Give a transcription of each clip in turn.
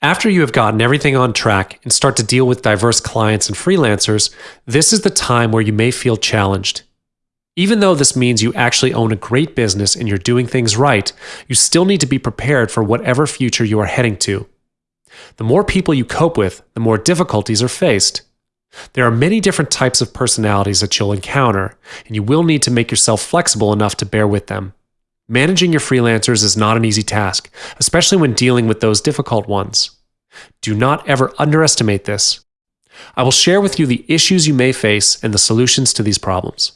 After you have gotten everything on track and start to deal with diverse clients and freelancers, this is the time where you may feel challenged. Even though this means you actually own a great business and you're doing things right, you still need to be prepared for whatever future you are heading to. The more people you cope with, the more difficulties are faced. There are many different types of personalities that you'll encounter, and you will need to make yourself flexible enough to bear with them. Managing your freelancers is not an easy task, especially when dealing with those difficult ones. Do not ever underestimate this. I will share with you the issues you may face and the solutions to these problems.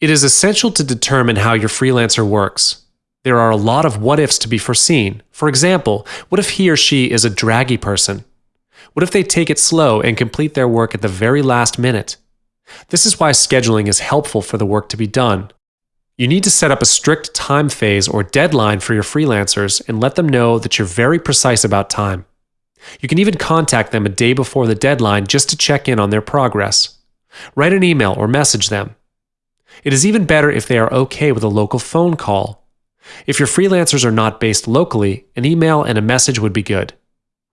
It is essential to determine how your freelancer works. There are a lot of what ifs to be foreseen. For example, what if he or she is a draggy person? What if they take it slow and complete their work at the very last minute? This is why scheduling is helpful for the work to be done. You need to set up a strict time phase or deadline for your freelancers and let them know that you're very precise about time. You can even contact them a day before the deadline just to check in on their progress. Write an email or message them. It is even better if they are okay with a local phone call. If your freelancers are not based locally, an email and a message would be good.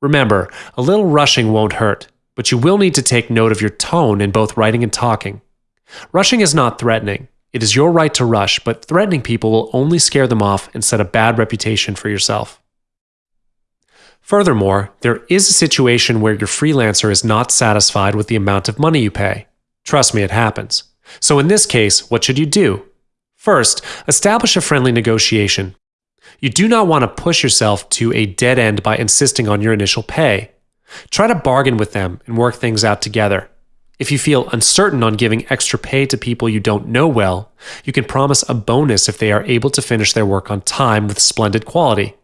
Remember, a little rushing won't hurt, but you will need to take note of your tone in both writing and talking. Rushing is not threatening. It is your right to rush, but threatening people will only scare them off and set a bad reputation for yourself. Furthermore, there is a situation where your freelancer is not satisfied with the amount of money you pay. Trust me, it happens. So in this case, what should you do? First, establish a friendly negotiation. You do not want to push yourself to a dead end by insisting on your initial pay. Try to bargain with them and work things out together. If you feel uncertain on giving extra pay to people you don't know well, you can promise a bonus if they are able to finish their work on time with splendid quality.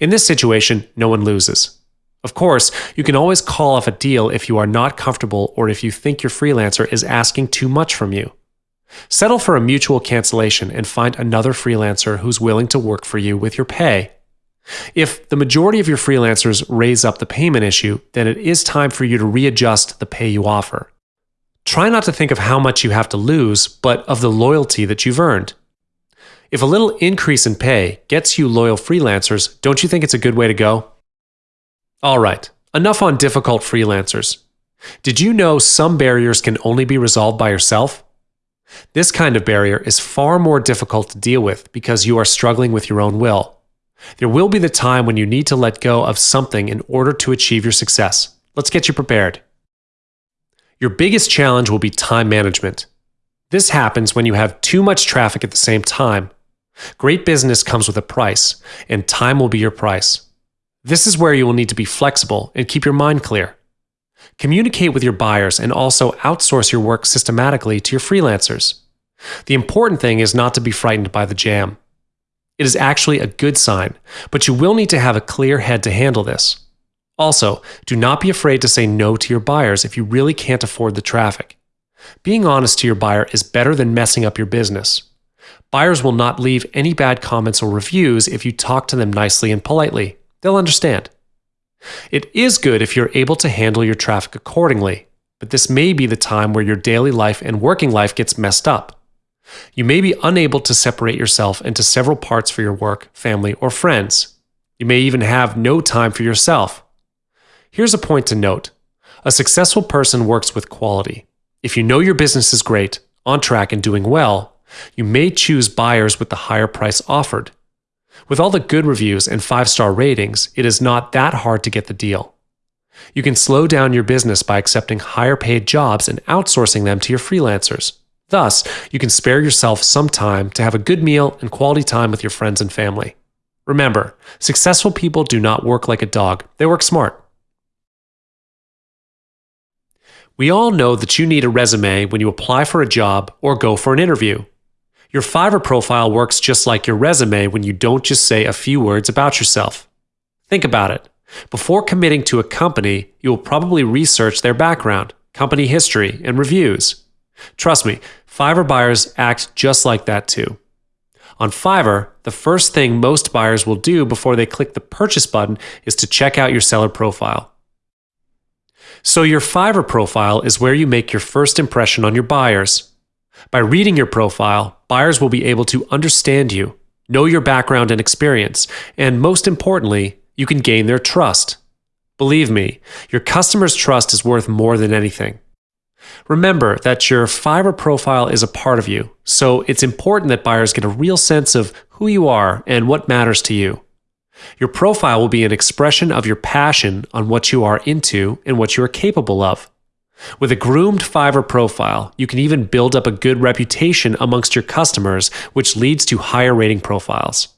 In this situation, no one loses. Of course, you can always call off a deal if you are not comfortable or if you think your freelancer is asking too much from you. Settle for a mutual cancellation and find another freelancer who's willing to work for you with your pay. If the majority of your freelancers raise up the payment issue, then it is time for you to readjust the pay you offer. Try not to think of how much you have to lose, but of the loyalty that you've earned. If a little increase in pay gets you loyal freelancers, don't you think it's a good way to go? All right, enough on difficult freelancers. Did you know some barriers can only be resolved by yourself? This kind of barrier is far more difficult to deal with because you are struggling with your own will. There will be the time when you need to let go of something in order to achieve your success. Let's get you prepared. Your biggest challenge will be time management. This happens when you have too much traffic at the same time. Great business comes with a price, and time will be your price. This is where you will need to be flexible and keep your mind clear. Communicate with your buyers and also outsource your work systematically to your freelancers. The important thing is not to be frightened by the jam. It is actually a good sign, but you will need to have a clear head to handle this. Also, do not be afraid to say no to your buyers if you really can't afford the traffic. Being honest to your buyer is better than messing up your business. Buyers will not leave any bad comments or reviews if you talk to them nicely and politely. They'll understand. It is good if you're able to handle your traffic accordingly, but this may be the time where your daily life and working life gets messed up. You may be unable to separate yourself into several parts for your work, family, or friends. You may even have no time for yourself. Here's a point to note a successful person works with quality. If you know your business is great, on track, and doing well, you may choose buyers with the higher price offered. With all the good reviews and five star ratings, it is not that hard to get the deal. You can slow down your business by accepting higher paid jobs and outsourcing them to your freelancers. Thus, you can spare yourself some time to have a good meal and quality time with your friends and family. Remember, successful people do not work like a dog, they work smart. We all know that you need a resume when you apply for a job or go for an interview. Your Fiverr profile works just like your resume when you don't just say a few words about yourself. Think about it. Before committing to a company, you will probably research their background, company history, and reviews. Trust me, Fiverr buyers act just like that too. On Fiverr, the first thing most buyers will do before they click the purchase button is to check out your seller profile. So, your Fiverr profile is where you make your first impression on your buyers. By reading your profile, buyers will be able to understand you, know your background and experience, and most importantly, You can gain their trust. Believe me, your customer's trust is worth more than anything. Remember that your Fiverr profile is a part of you, so it's important that buyers get a real sense of who you are and what matters to you. Your profile will be an expression of your passion on what you are into and what you are capable of. With a groomed Fiverr profile, you can even build up a good reputation amongst your customers, which leads to higher rating profiles.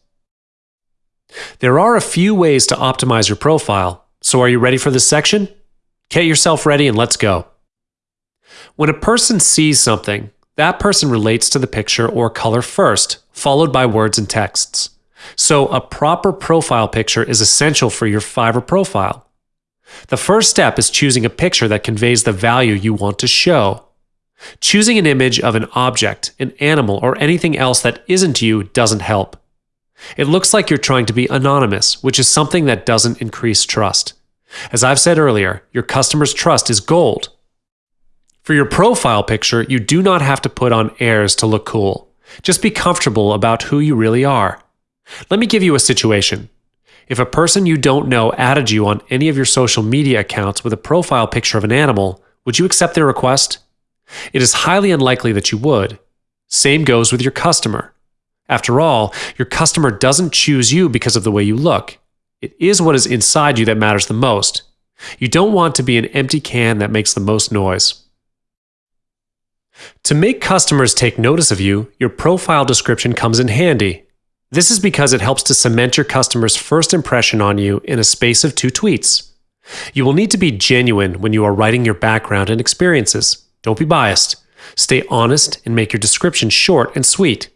There are a few ways to optimize your profile, so are you ready for this section? Get yourself ready and let's go. When a person sees something, that person relates to the picture or color first, followed by words and texts. So, a proper profile picture is essential for your Fiverr profile. The first step is choosing a picture that conveys the value you want to show. Choosing an image of an object, an animal, or anything else that isn't you doesn't help. It looks like you're trying to be anonymous, which is something that doesn't increase trust. As I've said earlier, your customer's trust is gold. For your profile picture, you do not have to put on airs to look cool. Just be comfortable about who you really are. Let me give you a situation. If a person you don't know added you on any of your social media accounts with a profile picture of an animal, would you accept their request? It is highly unlikely that you would. Same goes with your customer. After all, your customer doesn't choose you because of the way you look. It is what is inside you that matters the most. You don't want to be an empty can that makes the most noise. To make customers take notice of you, your profile description comes in handy. This is because it helps to cement your customer's first impression on you in a space of two tweets. You will need to be genuine when you are writing your background and experiences. Don't be biased. Stay honest and make your description short and sweet.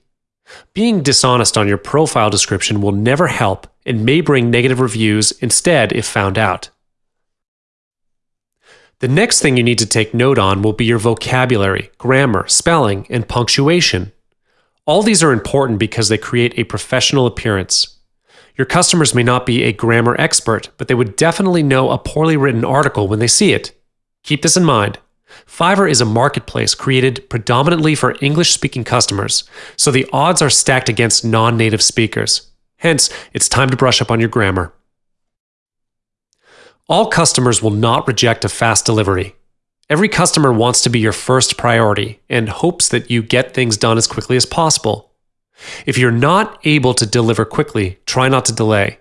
Being dishonest on your profile description will never help and may bring negative reviews instead if found out. The next thing you need to take note on will be your vocabulary, grammar, spelling, and punctuation. All these are important because they create a professional appearance. Your customers may not be a grammar expert, but they would definitely know a poorly written article when they see it. Keep this in mind. Fiverr is a marketplace created predominantly for English speaking customers, so the odds are stacked against non native speakers. Hence, it's time to brush up on your grammar. All customers will not reject a fast delivery. Every customer wants to be your first priority and hopes that you get things done as quickly as possible. If you're not able to deliver quickly, try not to delay.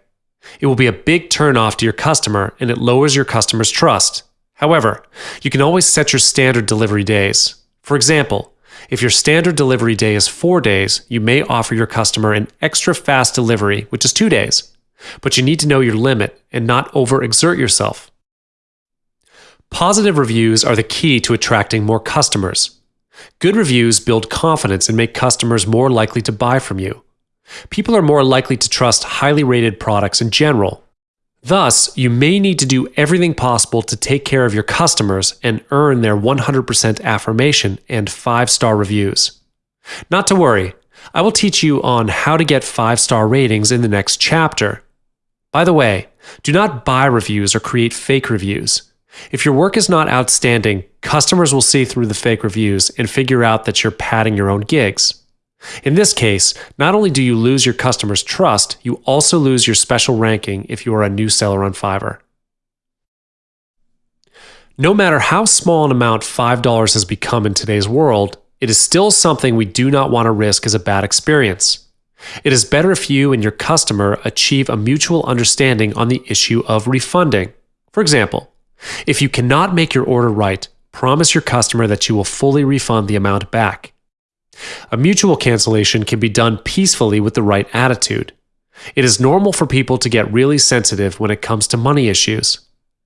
It will be a big turnoff to your customer and it lowers your customer's trust. However, you can always set your standard delivery days. For example, if your standard delivery day is four days, you may offer your customer an extra fast delivery, which is two days. But you need to know your limit and not overexert yourself. Positive reviews are the key to attracting more customers. Good reviews build confidence and make customers more likely to buy from you. People are more likely to trust highly rated products in general. Thus, you may need to do everything possible to take care of your customers and earn their 100% affirmation and 5 star reviews. Not to worry, I will teach you on how to get 5 star ratings in the next chapter. By the way, do not buy reviews or create fake reviews. If your work is not outstanding, customers will see through the fake reviews and figure out that you're padding your own gigs. In this case, not only do you lose your customers' trust, you also lose your special ranking if you are a new seller on Fiverr. No matter how small an amount $5 has become in today's world, it is still something we do not want to risk as a bad experience. It is better if you and your customer achieve a mutual understanding on the issue of refunding. For example, if you cannot make your order right, promise your customer that you will fully refund the amount back. A mutual cancellation can be done peacefully with the right attitude. It is normal for people to get really sensitive when it comes to money issues.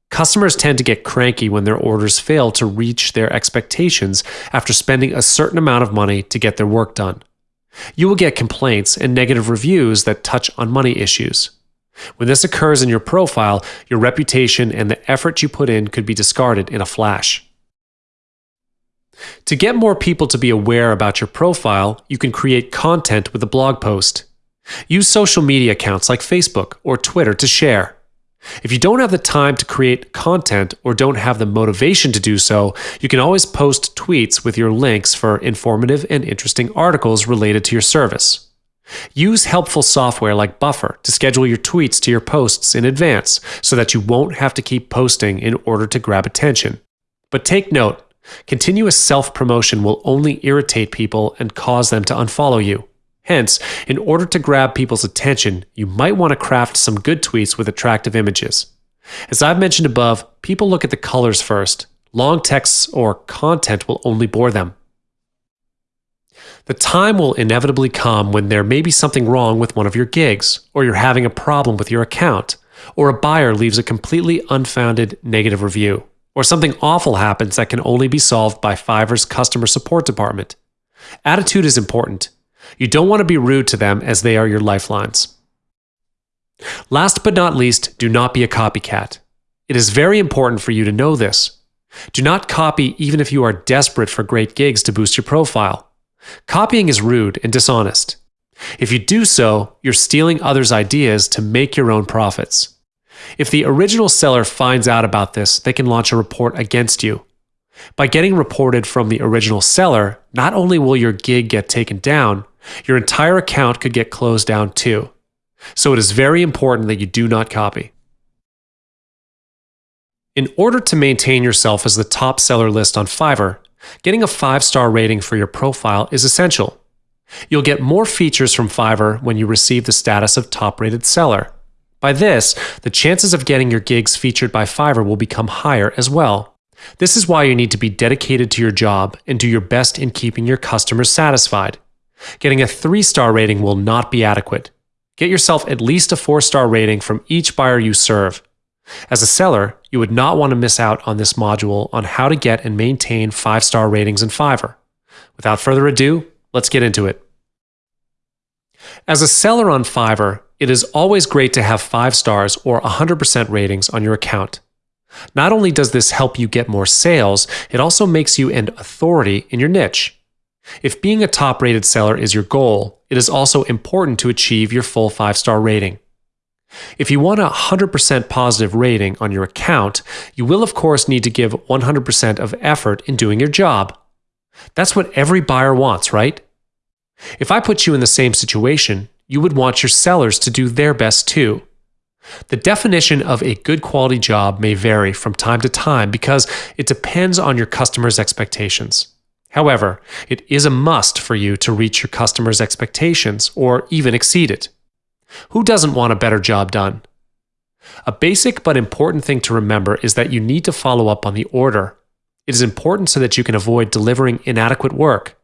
Customers tend to get cranky when their orders fail to reach their expectations after spending a certain amount of money to get their work done. You will get complaints and negative reviews that touch on money issues. When this occurs in your profile, your reputation and the effort you put in could be discarded in a flash. To get more people to be aware about your profile, you can create content with a blog post. Use social media accounts like Facebook or Twitter to share. If you don't have the time to create content or don't have the motivation to do so, you can always post tweets with your links for informative and interesting articles related to your service. Use helpful software like Buffer to schedule your tweets to your posts in advance so that you won't have to keep posting in order to grab attention. But take note continuous self promotion will only irritate people and cause them to unfollow you. Hence, in order to grab people's attention, you might want to craft some good tweets with attractive images. As I've mentioned above, people look at the colors first. Long texts or content will only bore them. The time will inevitably come when there may be something wrong with one of your gigs, or you're having a problem with your account, or a buyer leaves a completely unfounded negative review, or something awful happens that can only be solved by Fiverr's customer support department. Attitude is important. You don't want to be rude to them as they are your lifelines. Last but not least, do not be a copycat. It is very important for you to know this. Do not copy even if you are desperate for great gigs to boost your profile. Copying is rude and dishonest. If you do so, you're stealing others' ideas to make your own profits. If the original seller finds out about this, they can launch a report against you. By getting reported from the original seller, not only will your gig get taken down, your entire account could get closed down too. So it is very important that you do not copy. In order to maintain yourself as the top seller list on Fiverr, Getting a five star rating for your profile is essential. You'll get more features from Fiverr when you receive the status of top rated seller. By this, the chances of getting your gigs featured by Fiverr will become higher as well. This is why you need to be dedicated to your job and do your best in keeping your customers satisfied. Getting a three star rating will not be adequate. Get yourself at least a four star rating from each buyer you serve. As a seller, you would not want to miss out on this module on how to get and maintain five star ratings in Fiverr. Without further ado, let's get into it. As a seller on Fiverr, it is always great to have five stars or 100% ratings on your account. Not only does this help you get more sales, it also makes you an authority in your niche. If being a top rated seller is your goal, it is also important to achieve your full five star rating. If you want a 100% positive rating on your account, you will of course need to give 100% of effort in doing your job. That's what every buyer wants, right? If I put you in the same situation, you would want your sellers to do their best too. The definition of a good quality job may vary from time to time because it depends on your customer's expectations. However, it is a must for you to reach your customer's expectations or even exceed it. Who doesn't want a better job done? A basic but important thing to remember is that you need to follow up on the order. It is important so that you can avoid delivering inadequate work.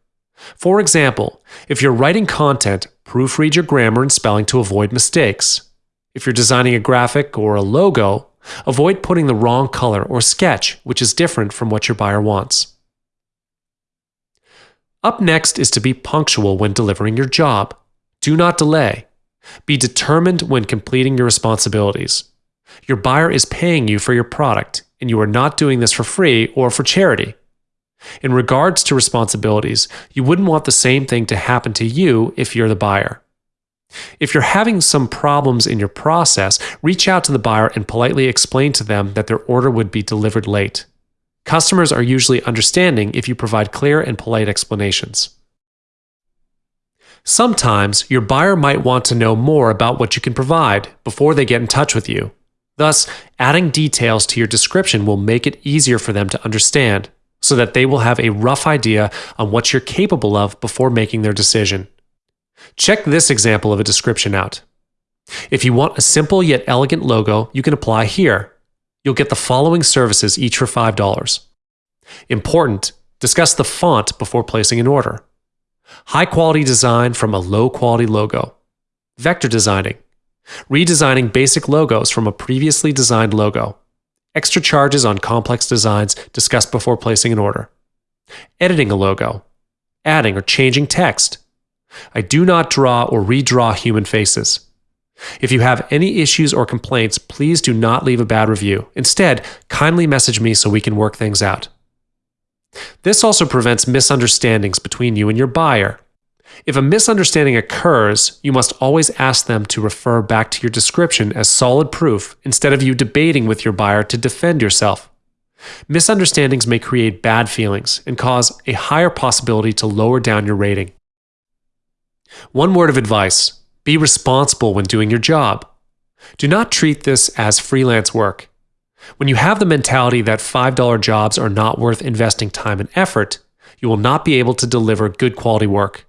For example, if you're writing content, proofread your grammar and spelling to avoid mistakes. If you're designing a graphic or a logo, avoid putting the wrong color or sketch, which is different from what your buyer wants. Up next is to be punctual when delivering your job. Do not delay. Be determined when completing your responsibilities. Your buyer is paying you for your product, and you are not doing this for free or for charity. In regards to responsibilities, you wouldn't want the same thing to happen to you if you're the buyer. If you're having some problems in your process, reach out to the buyer and politely explain to them that their order would be delivered late. Customers are usually understanding if you provide clear and polite explanations. Sometimes your buyer might want to know more about what you can provide before they get in touch with you. Thus, adding details to your description will make it easier for them to understand so that they will have a rough idea on what you're capable of before making their decision. Check this example of a description out. If you want a simple yet elegant logo, you can apply here. You'll get the following services each for $5. Important, discuss the font before placing an order. High quality design from a low quality logo. Vector designing. Redesigning basic logos from a previously designed logo. Extra charges on complex designs discussed before placing an order. Editing a logo. Adding or changing text. I do not draw or redraw human faces. If you have any issues or complaints, please do not leave a bad review. Instead, kindly message me so we can work things out. This also prevents misunderstandings between you and your buyer. If a misunderstanding occurs, you must always ask them to refer back to your description as solid proof instead of you debating with your buyer to defend yourself. Misunderstandings may create bad feelings and cause a higher possibility to lower down your rating. One word of advice be responsible when doing your job. Do not treat this as freelance work. When you have the mentality that $5 jobs are not worth investing time and effort, you will not be able to deliver good quality work.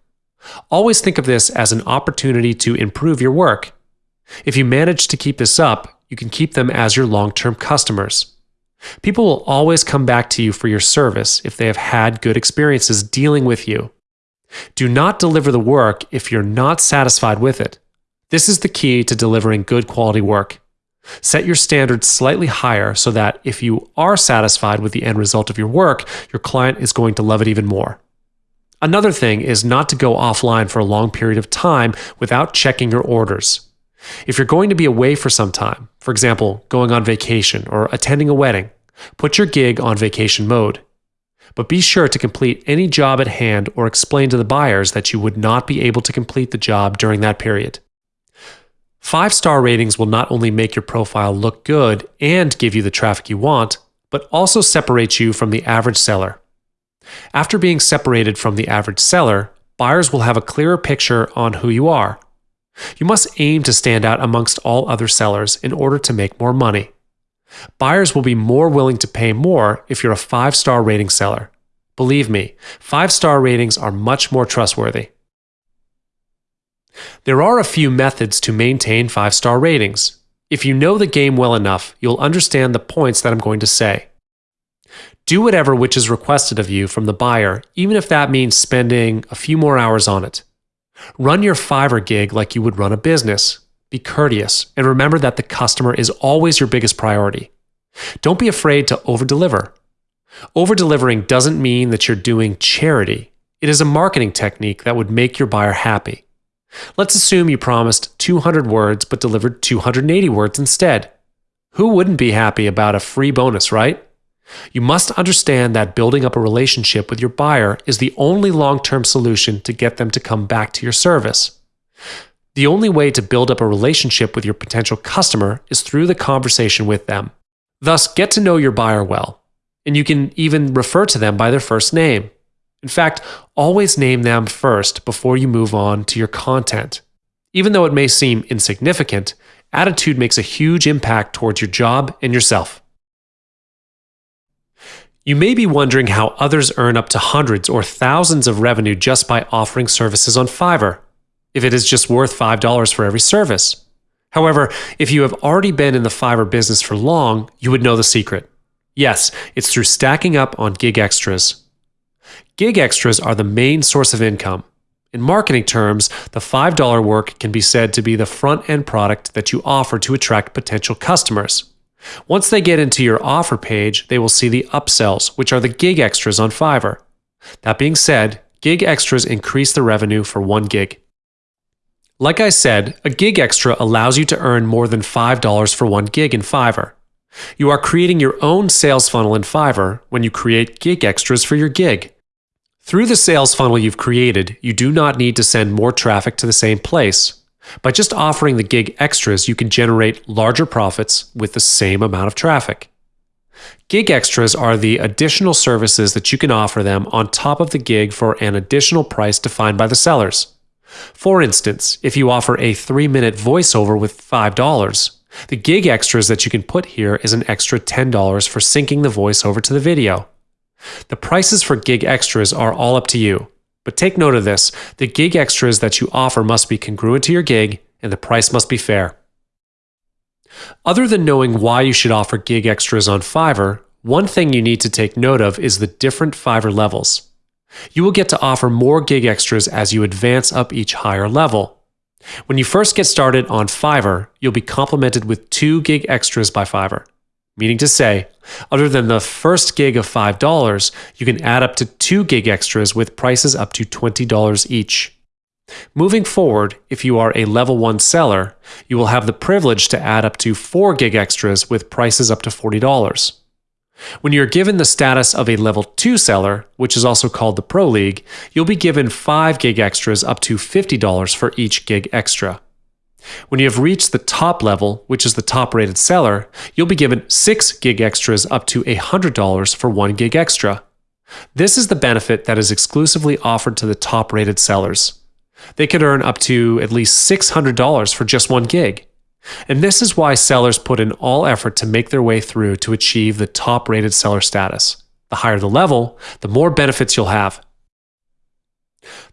Always think of this as an opportunity to improve your work. If you manage to keep this up, you can keep them as your long term customers. People will always come back to you for your service if they have had good experiences dealing with you. Do not deliver the work if you're not satisfied with it. This is the key to delivering good quality work. Set your standards slightly higher so that if you are satisfied with the end result of your work, your client is going to love it even more. Another thing is not to go offline for a long period of time without checking your orders. If you're going to be away for some time, for example, going on vacation or attending a wedding, put your gig on vacation mode. But be sure to complete any job at hand or explain to the buyers that you would not be able to complete the job during that period. Five star ratings will not only make your profile look good and give you the traffic you want, but also separate you from the average seller. After being separated from the average seller, buyers will have a clearer picture on who you are. You must aim to stand out amongst all other sellers in order to make more money. Buyers will be more willing to pay more if you're a five star rating seller. Believe me, five star ratings are much more trustworthy. There are a few methods to maintain five star ratings. If you know the game well enough, you'll understand the points that I'm going to say. Do whatever which is requested of you from the buyer, even if that means spending a few more hours on it. Run your Fiverr gig like you would run a business. Be courteous and remember that the customer is always your biggest priority. Don't be afraid to overdeliver. Over-delivering doesn't mean that you're doing charity. It is a marketing technique that would make your buyer happy. Let's assume you promised 200 words but delivered 280 words instead. Who wouldn't be happy about a free bonus, right? You must understand that building up a relationship with your buyer is the only long term solution to get them to come back to your service. The only way to build up a relationship with your potential customer is through the conversation with them. Thus, get to know your buyer well, and you can even refer to them by their first name. In fact, always name them first before you move on to your content. Even though it may seem insignificant, attitude makes a huge impact towards your job and yourself. You may be wondering how others earn up to hundreds or thousands of revenue just by offering services on Fiverr, if it is just worth $5 for every service. However, if you have already been in the Fiverr business for long, you would know the secret. Yes, it's through stacking up on gig extras. Gig extras are the main source of income. In marketing terms, the $5 work can be said to be the front end product that you offer to attract potential customers. Once they get into your offer page, they will see the upsells, which are the gig extras on Fiverr. That being said, gig extras increase the revenue for one gig. Like I said, a gig extra allows you to earn more than $5 for one gig in Fiverr. You are creating your own sales funnel in Fiverr when you create gig extras for your gig. Through the sales funnel you've created, you do not need to send more traffic to the same place. By just offering the gig extras, you can generate larger profits with the same amount of traffic. Gig extras are the additional services that you can offer them on top of the gig for an additional price defined by the sellers. For instance, if you offer a three minute voiceover with $5, the gig extras that you can put here is an extra $10 for syncing the voiceover to the video. The prices for gig extras are all up to you. But take note of this the gig extras that you offer must be congruent to your gig, and the price must be fair. Other than knowing why you should offer gig extras on Fiverr, one thing you need to take note of is the different Fiverr levels. You will get to offer more gig extras as you advance up each higher level. When you first get started on Fiverr, you'll be complimented with two gig extras by Fiverr. Meaning to say, other than the first gig of $5, you can add up to two gig extras with prices up to $20 each. Moving forward, if you are a level 1 seller, you will have the privilege to add up to 4 gig extras with prices up to $40. When you're given the status of a level 2 seller, which is also called the Pro League, you'll be given 5 gig extras up to $50 for each gig extra. When you have reached the top level, which is the top rated seller, you'll be given 6 gig extras up to $100 for 1 gig extra. This is the benefit that is exclusively offered to the top rated sellers. They could earn up to at least $600 for just one gig. And this is why sellers put in all effort to make their way through to achieve the top rated seller status. The higher the level, the more benefits you'll have.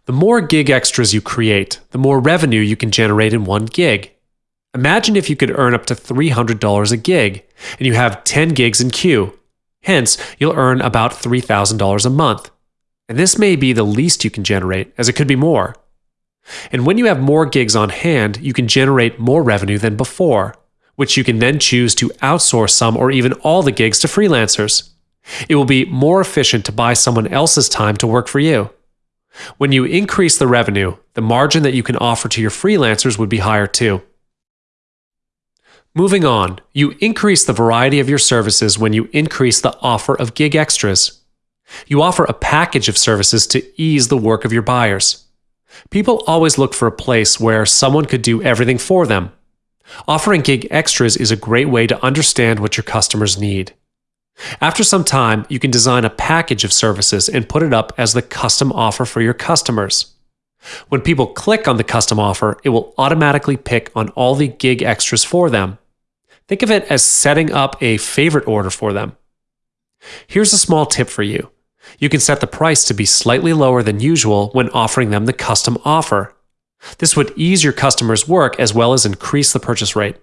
The more gig extras you create, the more revenue you can generate in one gig. Imagine if you could earn up to $300 a gig and you have 10 gigs in queue. Hence, you'll earn about $3,000 a month. And this may be the least you can generate, as it could be more. And when you have more gigs on hand, you can generate more revenue than before, which you can then choose to outsource some or even all the gigs to freelancers. It will be more efficient to buy someone else's time to work for you. When you increase the revenue, the margin that you can offer to your freelancers would be higher too. Moving on, you increase the variety of your services when you increase the offer of gig extras. You offer a package of services to ease the work of your buyers. People always look for a place where someone could do everything for them. Offering gig extras is a great way to understand what your customers need. After some time, you can design a package of services and put it up as the custom offer for your customers. When people click on the custom offer, it will automatically pick on all the gig extras for them. Think of it as setting up a favorite order for them. Here's a small tip for you. You can set the price to be slightly lower than usual when offering them the custom offer. This would ease your customers' work as well as increase the purchase rate.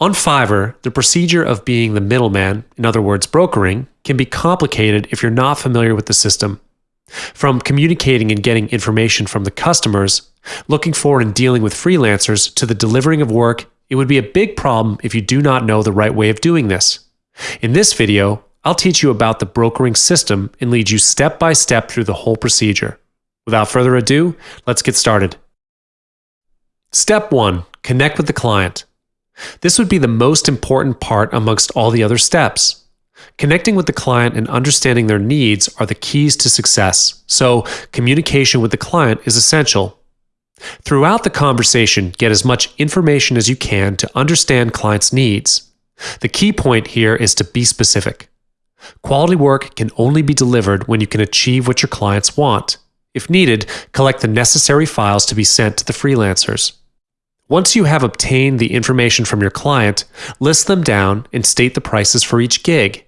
On Fiverr, the procedure of being the middleman, in other words, brokering, can be complicated if you're not familiar with the system. From communicating and getting information from the customers, looking for and dealing with freelancers, to the delivering of work, it would be a big problem if you do not know the right way of doing this. In this video, I'll teach you about the brokering system and lead you step by step through the whole procedure. Without further ado, let's get started. Step 1 Connect with the client. This would be the most important part amongst all the other steps. Connecting with the client and understanding their needs are the keys to success, so communication with the client is essential. Throughout the conversation, get as much information as you can to understand clients' needs. The key point here is to be specific. Quality work can only be delivered when you can achieve what your clients want. If needed, collect the necessary files to be sent to the freelancers. Once you have obtained the information from your client, list them down and state the prices for each gig.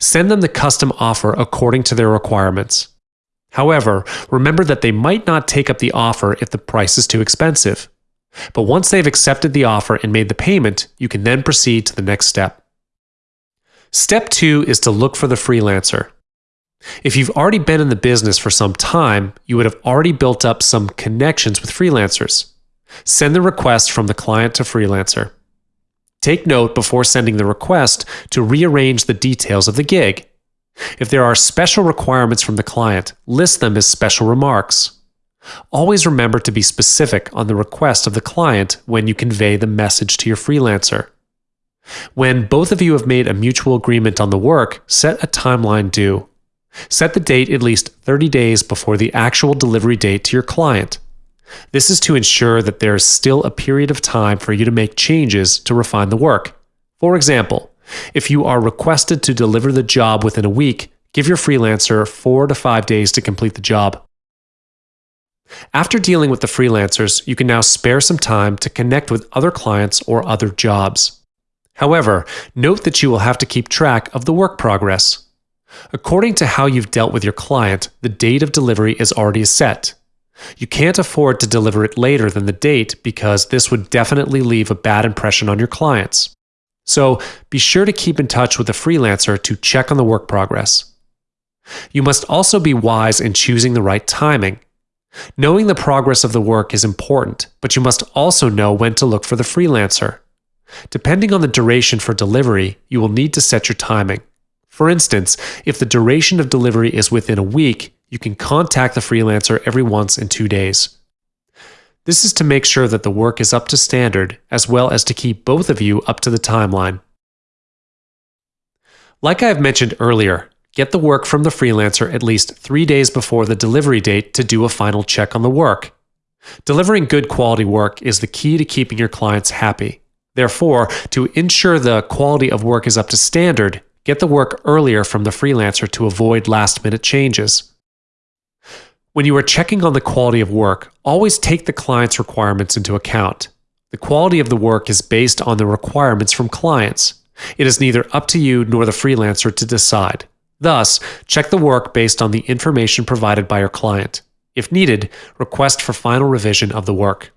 Send them the custom offer according to their requirements. However, remember that they might not take up the offer if the price is too expensive. But once they've accepted the offer and made the payment, you can then proceed to the next step. Step two is to look for the freelancer. If you've already been in the business for some time, you would have already built up some connections with freelancers. Send the request from the client to freelancer. Take note before sending the request to rearrange the details of the gig. If there are special requirements from the client, list them as special remarks. Always remember to be specific on the request of the client when you convey the message to your freelancer. When both of you have made a mutual agreement on the work, set a timeline due. Set the date at least 30 days before the actual delivery date to your client. This is to ensure that there is still a period of time for you to make changes to refine the work. For example, if you are requested to deliver the job within a week, give your freelancer four to five days to complete the job. After dealing with the freelancers, you can now spare some time to connect with other clients or other jobs. However, note that you will have to keep track of the work progress. According to how you've dealt with your client, the date of delivery is already set. You can't afford to deliver it later than the date because this would definitely leave a bad impression on your clients. So be sure to keep in touch with a freelancer to check on the work progress. You must also be wise in choosing the right timing. Knowing the progress of the work is important, but you must also know when to look for the freelancer. Depending on the duration for delivery, you will need to set your timing. For instance, if the duration of delivery is within a week, you can contact the freelancer every once in two days. This is to make sure that the work is up to standard, as well as to keep both of you up to the timeline. Like I have mentioned earlier, get the work from the freelancer at least three days before the delivery date to do a final check on the work. Delivering good quality work is the key to keeping your clients happy. Therefore, to ensure the quality of work is up to standard, get the work earlier from the freelancer to avoid last minute changes. When you are checking on the quality of work, always take the client's requirements into account. The quality of the work is based on the requirements from clients. It is neither up to you nor the freelancer to decide. Thus, check the work based on the information provided by your client. If needed, request for final revision of the work.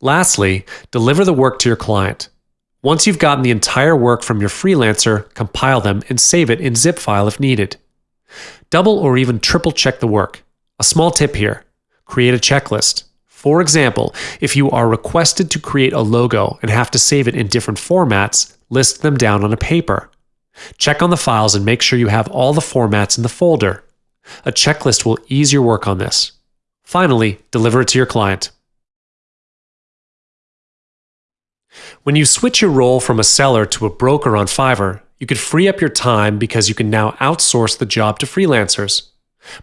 Lastly, deliver the work to your client. Once you've gotten the entire work from your freelancer, compile them and save it in zip file if needed. Double or even triple check the work. A small tip here create a checklist. For example, if you are requested to create a logo and have to save it in different formats, list them down on a paper. Check on the files and make sure you have all the formats in the folder. A checklist will ease your work on this. Finally, deliver it to your client. When you switch your role from a seller to a broker on Fiverr, you could free up your time because you can now outsource the job to freelancers.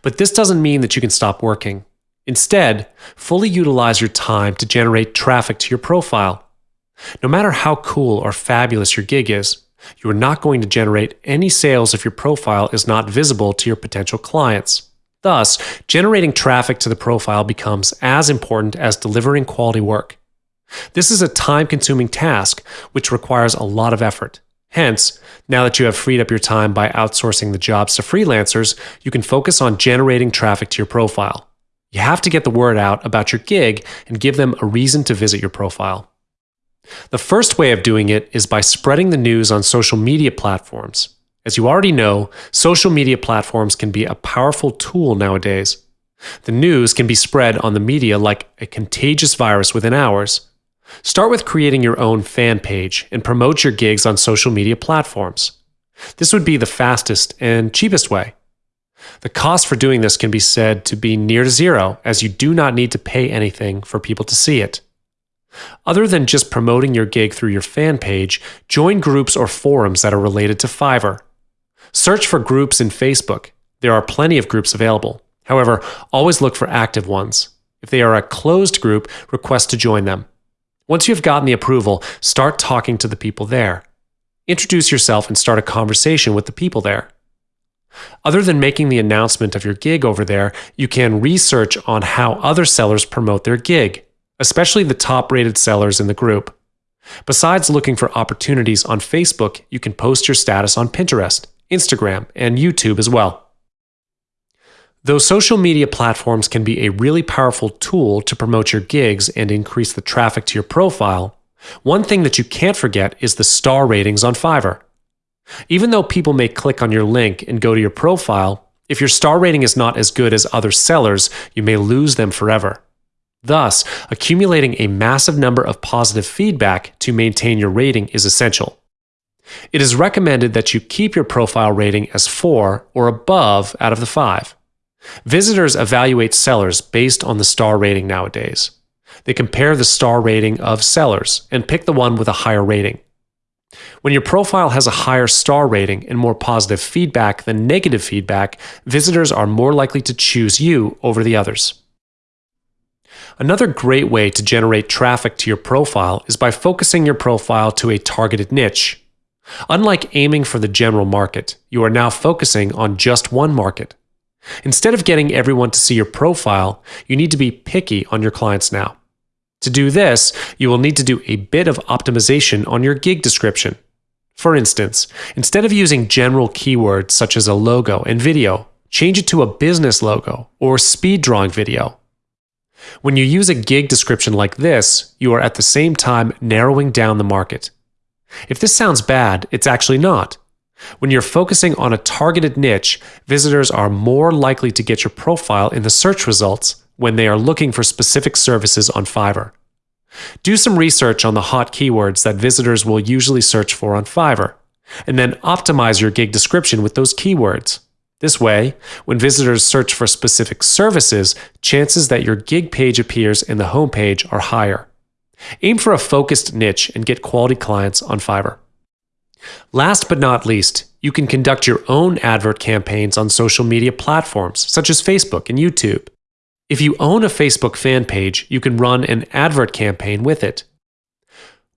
But this doesn't mean that you can stop working. Instead, fully utilize your time to generate traffic to your profile. No matter how cool or fabulous your gig is, you are not going to generate any sales if your profile is not visible to your potential clients. Thus, generating traffic to the profile becomes as important as delivering quality work. This is a time consuming task which requires a lot of effort. Hence, now that you have freed up your time by outsourcing the jobs to freelancers, you can focus on generating traffic to your profile. You have to get the word out about your gig and give them a reason to visit your profile. The first way of doing it is by spreading the news on social media platforms. As you already know, social media platforms can be a powerful tool nowadays. The news can be spread on the media like a contagious virus within hours. Start with creating your own fan page and promote your gigs on social media platforms. This would be the fastest and cheapest way. The cost for doing this can be said to be near zero, as you do not need to pay anything for people to see it. Other than just promoting your gig through your fan page, join groups or forums that are related to Fiverr. Search for groups in Facebook. There are plenty of groups available. However, always look for active ones. If they are a closed group, request to join them. Once you have gotten the approval, start talking to the people there. Introduce yourself and start a conversation with the people there. Other than making the announcement of your gig over there, you can research on how other sellers promote their gig, especially the top rated sellers in the group. Besides looking for opportunities on Facebook, you can post your status on Pinterest, Instagram, and YouTube as well. Though social media platforms can be a really powerful tool to promote your gigs and increase the traffic to your profile, one thing that you can't forget is the star ratings on Fiverr. Even though people may click on your link and go to your profile, if your star rating is not as good as other sellers, you may lose them forever. Thus, accumulating a massive number of positive feedback to maintain your rating is essential. It is recommended that you keep your profile rating as 4 or above out of the 5. Visitors evaluate sellers based on the star rating nowadays. They compare the star rating of sellers and pick the one with a higher rating. When your profile has a higher star rating and more positive feedback than negative feedback, visitors are more likely to choose you over the others. Another great way to generate traffic to your profile is by focusing your profile to a targeted niche. Unlike aiming for the general market, you are now focusing on just one market. Instead of getting everyone to see your profile, you need to be picky on your clients now. To do this, you will need to do a bit of optimization on your gig description. For instance, instead of using general keywords such as a logo and video, change it to a business logo or speed drawing video. When you use a gig description like this, you are at the same time narrowing down the market. If this sounds bad, it's actually not. When you're focusing on a targeted niche, visitors are more likely to get your profile in the search results when they are looking for specific services on Fiverr. Do some research on the hot keywords that visitors will usually search for on Fiverr, and then optimize your gig description with those keywords. This way, when visitors search for specific services, chances that your gig page appears in the homepage are higher. Aim for a focused niche and get quality clients on Fiverr. Last but not least, you can conduct your own advert campaigns on social media platforms such as Facebook and YouTube. If you own a Facebook fan page, you can run an advert campaign with it.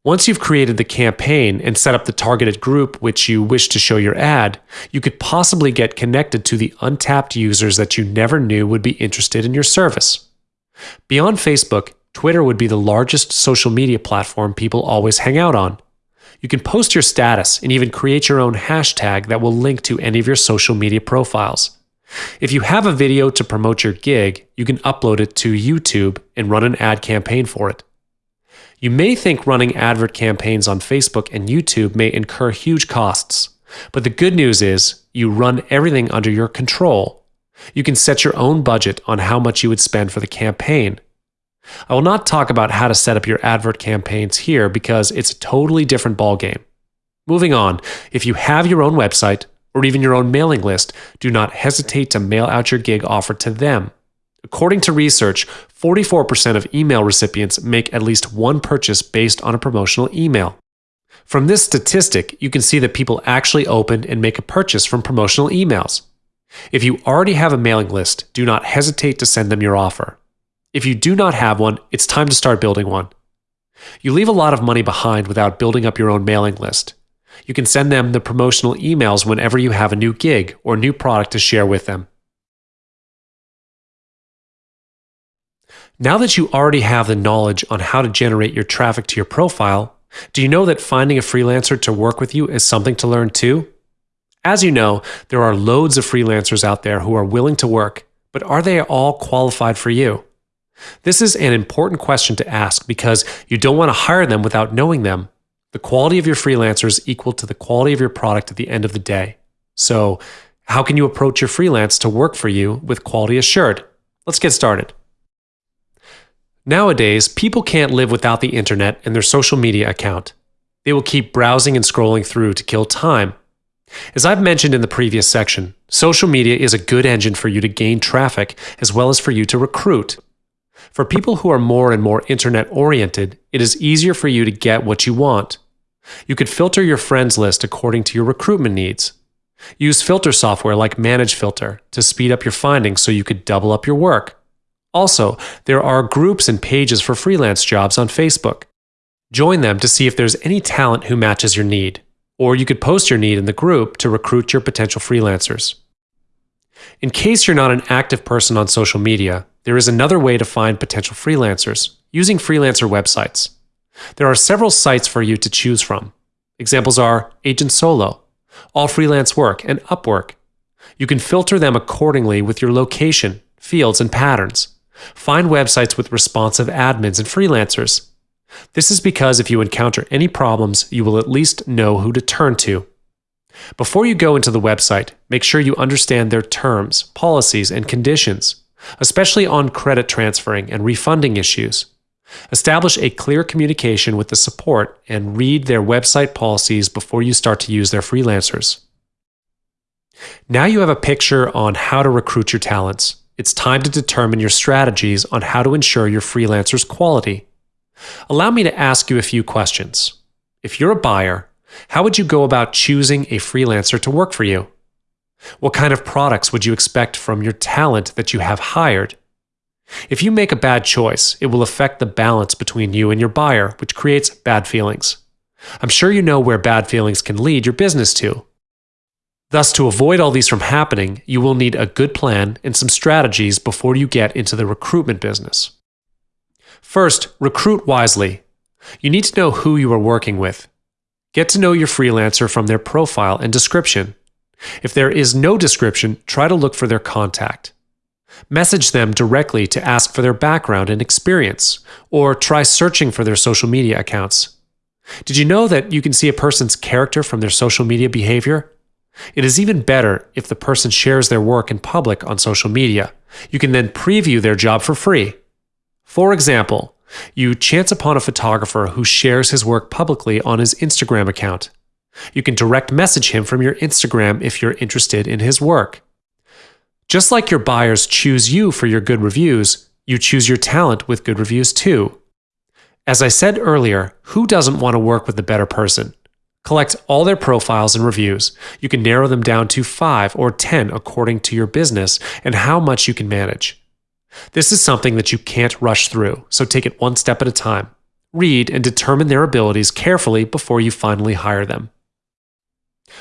Once you've created the campaign and set up the targeted group which you wish to show your ad, you could possibly get connected to the untapped users that you never knew would be interested in your service. Beyond Facebook, Twitter would be the largest social media platform people always hang out on. You can post your status and even create your own hashtag that will link to any of your social media profiles. If you have a video to promote your gig, you can upload it to YouTube and run an ad campaign for it. You may think running advert campaigns on Facebook and YouTube may incur huge costs, but the good news is you run everything under your control. You can set your own budget on how much you would spend for the campaign. I will not talk about how to set up your advert campaigns here because it's a totally different ballgame. Moving on, if you have your own website or even your own mailing list, do not hesitate to mail out your gig offer to them. According to research, 44% of email recipients make at least one purchase based on a promotional email. From this statistic, you can see that people actually open and make a purchase from promotional emails. If you already have a mailing list, do not hesitate to send them your offer. If you do not have one, it's time to start building one. You leave a lot of money behind without building up your own mailing list. You can send them the promotional emails whenever you have a new gig or new product to share with them. Now that you already have the knowledge on how to generate your traffic to your profile, do you know that finding a freelancer to work with you is something to learn too? As you know, there are loads of freelancers out there who are willing to work, but are they all qualified for you? This is an important question to ask because you don't want to hire them without knowing them. The quality of your freelancer is equal to the quality of your product at the end of the day. So, how can you approach your freelance to work for you with quality assured? Let's get started. Nowadays, people can't live without the internet and their social media account. They will keep browsing and scrolling through to kill time. As I've mentioned in the previous section, social media is a good engine for you to gain traffic as well as for you to recruit. For people who are more and more internet oriented, it is easier for you to get what you want. You could filter your friends list according to your recruitment needs. Use filter software like ManageFlitter to speed up your findings so you could double up your work. Also, there are groups and pages for freelance jobs on Facebook. Join them to see if there's any talent who matches your need, or you could post your need in the group to recruit your potential freelancers. In case you're not an active person on social media, there is another way to find potential freelancers using freelancer websites. There are several sites for you to choose from. Examples are Agent Solo, All Freelance Work, and Upwork. You can filter them accordingly with your location, fields, and patterns. Find websites with responsive admins and freelancers. This is because if you encounter any problems, you will at least know who to turn to. Before you go into the website, make sure you understand their terms, policies, and conditions, especially on credit transferring and refunding issues. Establish a clear communication with the support and read their website policies before you start to use their freelancers. Now you have a picture on how to recruit your talents it's time to determine your strategies on how to ensure your freelancer's quality. Allow me to ask you a few questions. If you're a buyer, how would you go about choosing a freelancer to work for you? What kind of products would you expect from your talent that you have hired? If you make a bad choice, it will affect the balance between you and your buyer, which creates bad feelings. I'm sure you know where bad feelings can lead your business to. Thus, to avoid all these from happening, you will need a good plan and some strategies before you get into the recruitment business. First, recruit wisely. You need to know who you are working with. Get to know your freelancer from their profile and description. If there is no description, try to look for their contact. Message them directly to ask for their background and experience, or try searching for their social media accounts. Did you know that you can see a person's character from their social media behavior? It is even better if the person shares their work in public on social media. You can then preview their job for free. For example, you chance upon a photographer who shares his work publicly on his Instagram account. You can direct message him from your Instagram if you're interested in his work. Just like your buyers choose you for your good reviews, you choose your talent with good reviews too. As I said earlier, who doesn't want to work with a better person? Collect all their profiles and reviews. You can narrow them down to 5 or 10 according to your business and how much you can manage. This is something that you can't rush through, so take it one step at a time. read, and determine their abilities carefully before you finally hire them.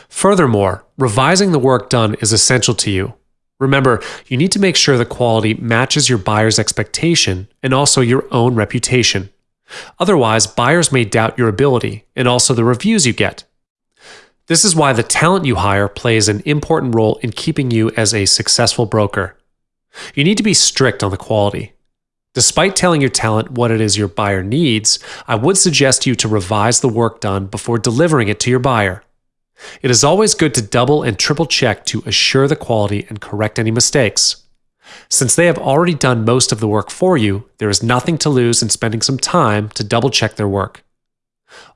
Furthermore, revising the work done is essential to you. Remember, you need to make sure the quality matches your buyer's expectation and also your own reputation. Otherwise, buyers may doubt your ability and also the reviews you get. This is why the talent you hire plays an important role in keeping you as a successful broker. You need to be strict on the quality. Despite telling your talent what it is your buyer needs, I would suggest you to revise the work done before delivering it to your buyer. It is always good to double and triple check to assure the quality and correct any mistakes. Since they have already done most of the work for you, there is nothing to lose in spending some time to double check their work.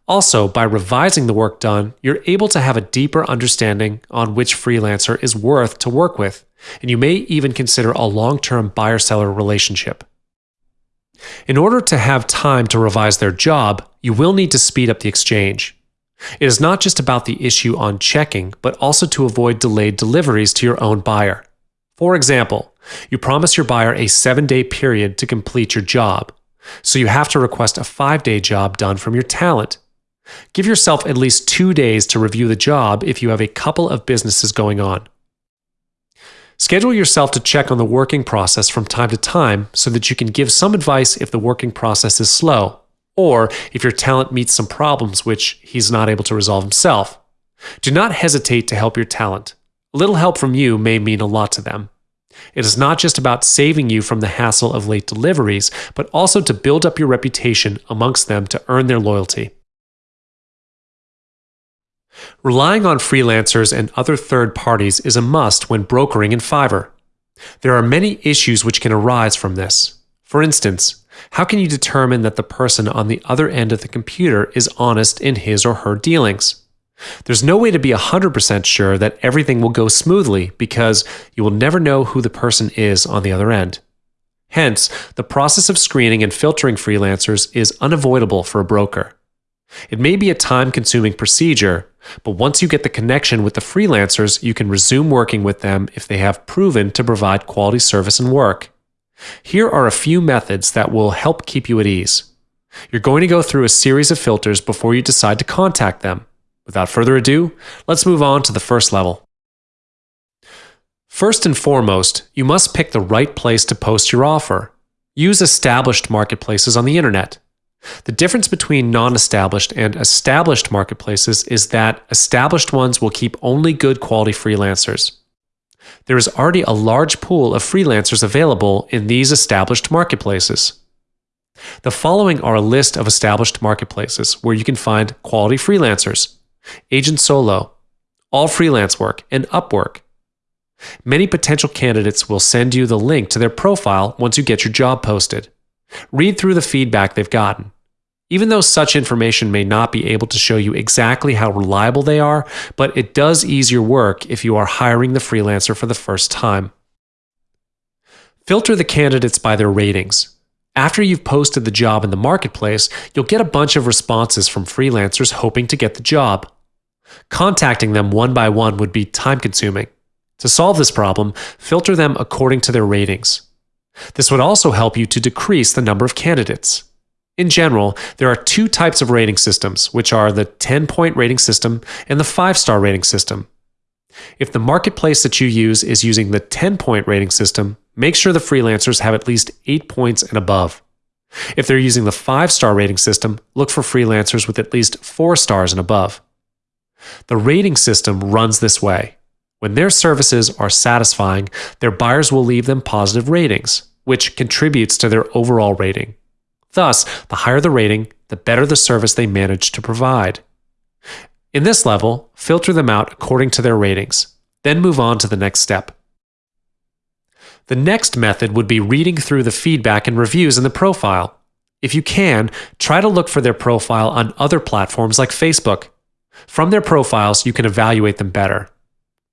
Also, by revising the work done, you're able to have a deeper understanding on which freelancer is worth to work with, and you may even consider a long term buyer seller relationship. In order to have time to revise their job, you will need to speed up the exchange. It is not just about the issue on checking, but also to avoid delayed deliveries to your own buyer. For example, you promise your buyer a seven day period to complete your job, so you have to request a five day job done from your talent. Give yourself at least two days to review the job if you have a couple of businesses going on. Schedule yourself to check on the working process from time to time so that you can give some advice if the working process is slow, or if your talent meets some problems which he's not able to resolve himself. Do not hesitate to help your talent. A little help from you may mean a lot to them. It is not just about saving you from the hassle of late deliveries, but also to build up your reputation amongst them to earn their loyalty. Relying on freelancers and other third parties is a must when brokering in Fiverr. There are many issues which can arise from this. For instance, how can you determine that the person on the other end of the computer is honest in his or her dealings? There's no way to be 100% sure that everything will go smoothly because you will never know who the person is on the other end. Hence, the process of screening and filtering freelancers is unavoidable for a broker. It may be a time consuming procedure, but once you get the connection with the freelancers, you can resume working with them if they have proven to provide quality service and work. Here are a few methods that will help keep you at ease. You're going to go through a series of filters before you decide to contact them. Without further ado, let's move on to the first level. First and foremost, you must pick the right place to post your offer. Use established marketplaces on the internet. The difference between non established and established marketplaces is that established ones will keep only good quality freelancers. There is already a large pool of freelancers available in these established marketplaces. The following are a list of established marketplaces where you can find quality freelancers Agent Solo, All Freelance Work, and Upwork. Many potential candidates will send you the link to their profile once you get your job posted. Read through the feedback they've gotten. Even though such information may not be able to show you exactly how reliable they are, but it does ease your work if you are hiring the freelancer for the first time. Filter the candidates by their ratings. After you've posted the job in the marketplace, you'll get a bunch of responses from freelancers hoping to get the job. Contacting them one by one would be time consuming. To solve this problem, filter them according to their ratings. This would also help you to decrease the number of candidates. In general, there are two types of rating systems, which are the 10 point rating system and the 5 star rating system. If the marketplace that you use is using the 10 point rating system, make sure the freelancers have at least 8 points and above. If they're using the 5 star rating system, look for freelancers with at least 4 stars and above. The rating system runs this way. When their services are satisfying, their buyers will leave them positive ratings, which contributes to their overall rating. Thus, the higher the rating, the better the service they manage to provide. In this level, filter them out according to their ratings, then move on to the next step. The next method would be reading through the feedback and reviews in the profile. If you can, try to look for their profile on other platforms like Facebook. From their profiles, you can evaluate them better.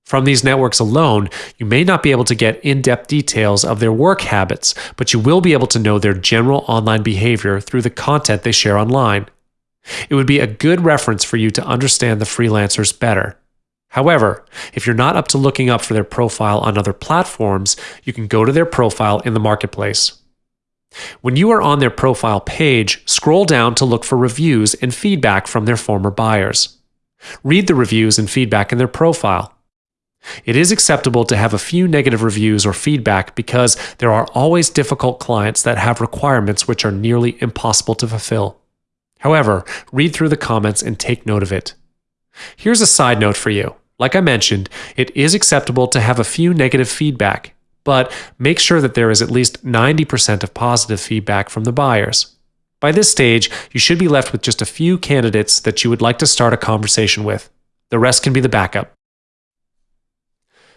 From these networks alone, you may not be able to get in depth details of their work habits, but you will be able to know their general online behavior through the content they share online. It would be a good reference for you to understand the freelancers better. However, if you're not up to looking up for their profile on other platforms, you can go to their profile in the marketplace. When you are on their profile page, scroll down to look for reviews and feedback from their former buyers. Read the reviews and feedback in their profile. It is acceptable to have a few negative reviews or feedback because there are always difficult clients that have requirements which are nearly impossible to fulfill. However, read through the comments and take note of it. Here's a side note for you. Like I mentioned, it is acceptable to have a few negative feedback, but make sure that there is at least 90% of positive feedback from the buyers. By this stage, you should be left with just a few candidates that you would like to start a conversation with. The rest can be the backup.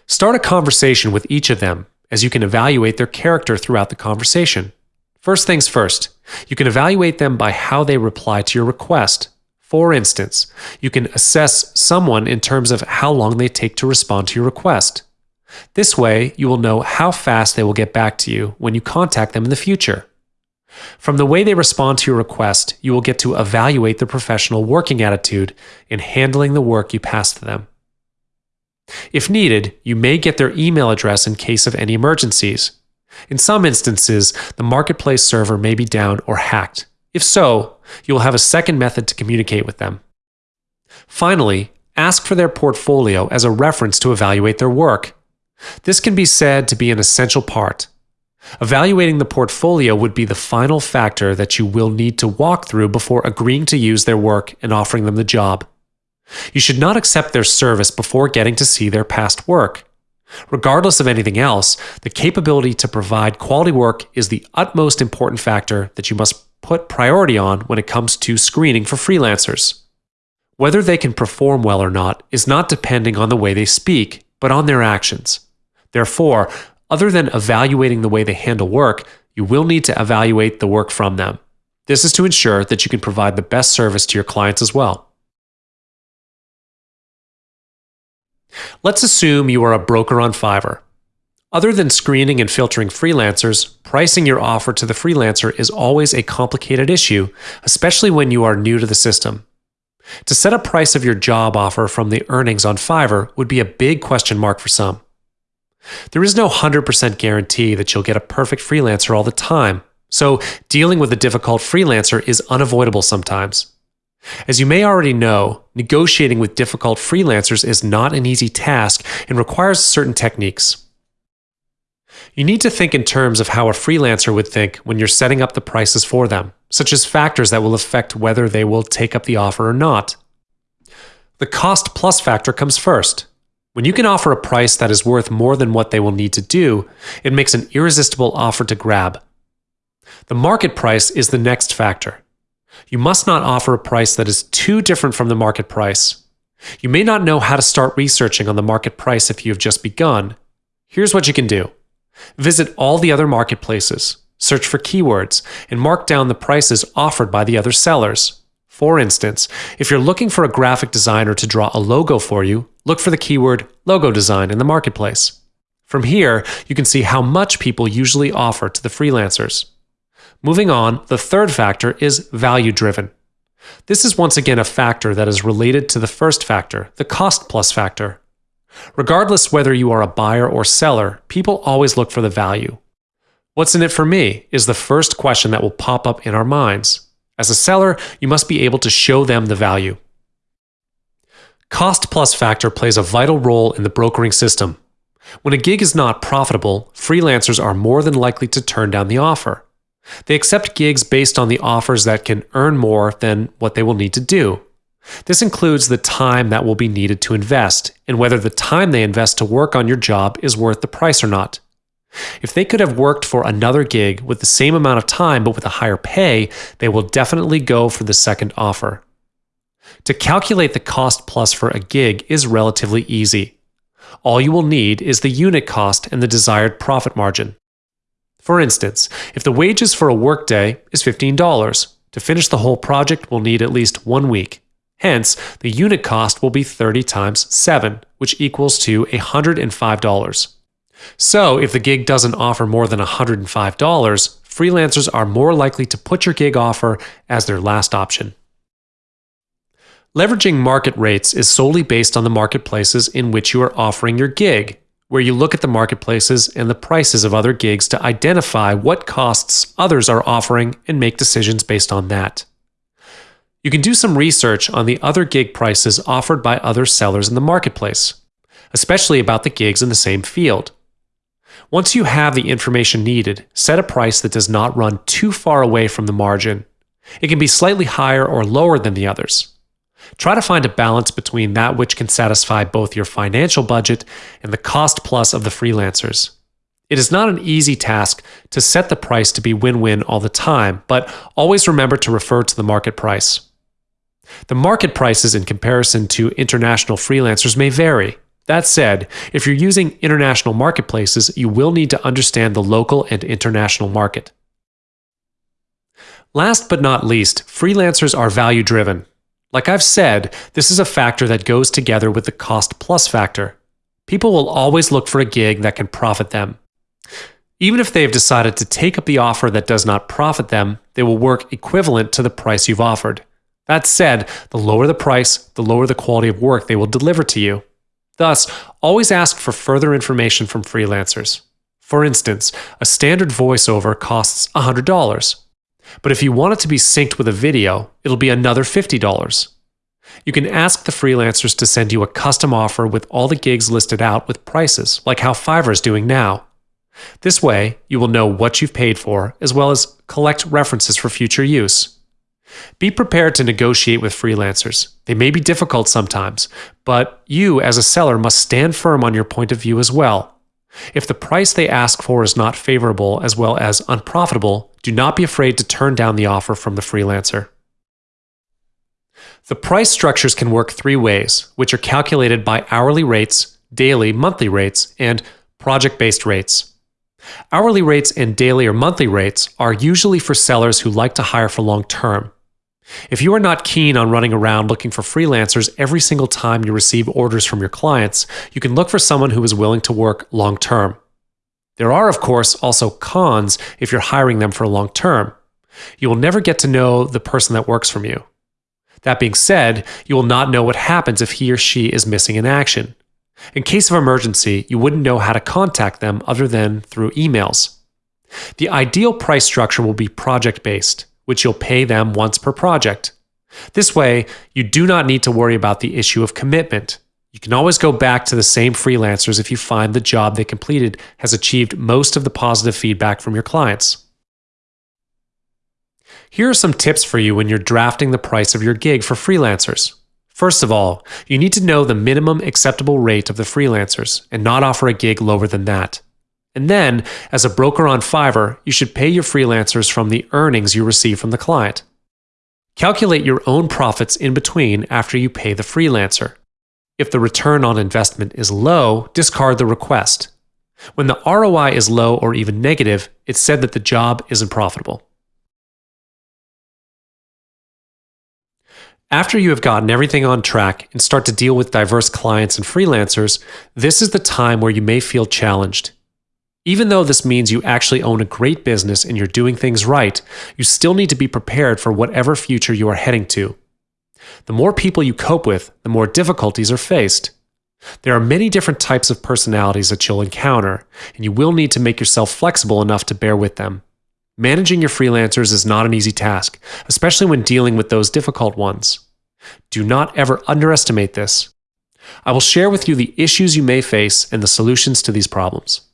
Start a conversation with each of them as you can evaluate their character throughout the conversation. First things first, you can evaluate them by how they reply to your request. For instance, you can assess someone in terms of how long they take to respond to your request. This way, you will know how fast they will get back to you when you contact them in the future. From the way they respond to your request, you will get to evaluate their professional working attitude in handling the work you pass to them. If needed, you may get their email address in case of any emergencies. In some instances, the marketplace server may be down or hacked. If so, you will have a second method to communicate with them. Finally, ask for their portfolio as a reference to evaluate their work. This can be said to be an essential part. Evaluating the portfolio would be the final factor that you will need to walk through before agreeing to use their work and offering them the job. You should not accept their service before getting to see their past work. Regardless of anything else, the capability to provide quality work is the utmost important factor that you must put priority on when it comes to screening for freelancers. Whether they can perform well or not is not depending on the way they speak, but on their actions. Therefore, other than evaluating the way they handle work, you will need to evaluate the work from them. This is to ensure that you can provide the best service to your clients as well. Let's assume you are a broker on Fiverr. Other than screening and filtering freelancers, pricing your offer to the freelancer is always a complicated issue, especially when you are new to the system. To set a price of your job offer from the earnings on Fiverr would be a big question mark for some. There is no 100% guarantee that you'll get a perfect freelancer all the time, so dealing with a difficult freelancer is unavoidable sometimes. As you may already know, negotiating with difficult freelancers is not an easy task and requires certain techniques. You need to think in terms of how a freelancer would think when you're setting up the prices for them, such as factors that will affect whether they will take up the offer or not. The cost plus factor comes first. When you can offer a price that is worth more than what they will need to do, it makes an irresistible offer to grab. The market price is the next factor. You must not offer a price that is too different from the market price. You may not know how to start researching on the market price if you have just begun. Here's what you can do visit all the other marketplaces, search for keywords, and mark down the prices offered by the other sellers. For instance, if you're looking for a graphic designer to draw a logo for you, look for the keyword logo design in the marketplace. From here, you can see how much people usually offer to the freelancers. Moving on, the third factor is value driven. This is once again a factor that is related to the first factor, the cost plus factor. Regardless whether you are a buyer or seller, people always look for the value. What's in it for me is the first question that will pop up in our minds. As a seller, you must be able to show them the value. Cost plus factor plays a vital role in the brokering system. When a gig is not profitable, freelancers are more than likely to turn down the offer. They accept gigs based on the offers that can earn more than what they will need to do. This includes the time that will be needed to invest and whether the time they invest to work on your job is worth the price or not. If they could have worked for another gig with the same amount of time but with a higher pay, they will definitely go for the second offer. To calculate the cost plus for a gig is relatively easy. All you will need is the unit cost and the desired profit margin. For instance, if the wages for a workday is $15, to finish the whole project will need at least one week. Hence, the unit cost will be 30 times 7, which equals to $105. So, if the gig doesn't offer more than $105, freelancers are more likely to put your gig offer as their last option. Leveraging market rates is solely based on the marketplaces in which you are offering your gig, where you look at the marketplaces and the prices of other gigs to identify what costs others are offering and make decisions based on that. You can do some research on the other gig prices offered by other sellers in the marketplace, especially about the gigs in the same field. Once you have the information needed, set a price that does not run too far away from the margin. It can be slightly higher or lower than the others. Try to find a balance between that which can satisfy both your financial budget and the cost plus of the freelancers. It is not an easy task to set the price to be win win all the time, but always remember to refer to the market price. The market prices in comparison to international freelancers may vary. That said, if you're using international marketplaces, you will need to understand the local and international market. Last but not least, freelancers are value driven. Like I've said, this is a factor that goes together with the cost plus factor. People will always look for a gig that can profit them. Even if they've decided to take up the offer that does not profit them, they will work equivalent to the price you've offered. That said, the lower the price, the lower the quality of work they will deliver to you. Thus, always ask for further information from freelancers. For instance, a standard voiceover costs $100. But if you want it to be synced with a video, it'll be another $50. You can ask the freelancers to send you a custom offer with all the gigs listed out with prices, like how Fiverr is doing now. This way, you will know what you've paid for, as well as collect references for future use. Be prepared to negotiate with freelancers. They may be difficult sometimes, but you, as a seller, must stand firm on your point of view as well. If the price they ask for is not favorable as well as unprofitable, do not be afraid to turn down the offer from the freelancer. The price structures can work three ways, which are calculated by hourly rates, daily, monthly rates, and project based rates. Hourly rates and daily or monthly rates are usually for sellers who like to hire for long term. If you are not keen on running around looking for freelancers every single time you receive orders from your clients, you can look for someone who is willing to work long term. There are, of course, also cons if you're hiring them for a long term. You will never get to know the person that works from you. That being said, you will not know what happens if he or she is missing in action. In case of emergency, you wouldn't know how to contact them other than through emails. The ideal price structure will be project based which you'll pay them once per project. This way, you do not need to worry about the issue of commitment. You can always go back to the same freelancers if you find the job they completed has achieved most of the positive feedback from your clients. Here are some tips for you when you're drafting the price of your gig for freelancers. First of all, you need to know the minimum acceptable rate of the freelancers and not offer a gig lower than that. And then, as a broker on Fiverr, you should pay your freelancers from the earnings you receive from the client. Calculate your own profits in between after you pay the freelancer. If the return on investment is low, discard the request. When the ROI is low or even negative, it's said that the job isn't profitable. After you have gotten everything on track and start to deal with diverse clients and freelancers, this is the time where you may feel challenged. Even though this means you actually own a great business and you're doing things right, you still need to be prepared for whatever future you are heading to. The more people you cope with, the more difficulties are faced. There are many different types of personalities that you'll encounter, and you will need to make yourself flexible enough to bear with them. Managing your freelancers is not an easy task, especially when dealing with those difficult ones. Do not ever underestimate this. I will share with you the issues you may face and the solutions to these problems.